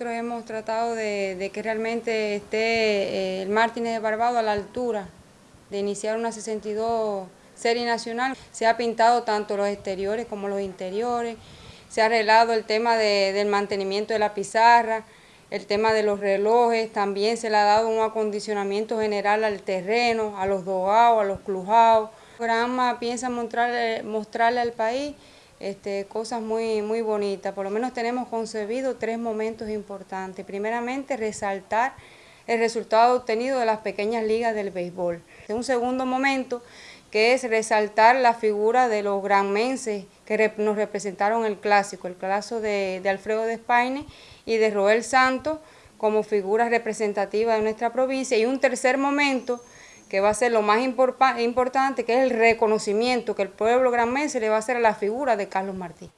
Nosotros hemos tratado de, que realmente esté eh, el Martínez de Barbado a la altura de iniciar una 62 serie nacional. Se ha pintado tanto los exteriores como los interiores, se ha arreglado el tema del mantenimiento de la pizarra, el tema de los relojes, también se le ha dado un acondicionamiento general al terreno, a los dogados, a los clujados. El programa piensa mostrarle, mostrarle al país este, cosas muy, muy bonitas. Por lo menos tenemos concebido tres momentos importantes. Primeramente, resaltar el resultado obtenido de las pequeñas ligas del béisbol. Un segundo momento que es resaltar la figura de los granmenses que nos representaron el clásico, el clásico de, Alfredo de Espaine y de Roel Santos como figuras representativas de nuestra provincia. Y un tercer momento que va a ser lo más importante, que es el reconocimiento que el pueblo granmense le va a hacer a la figura de Carlos Martí.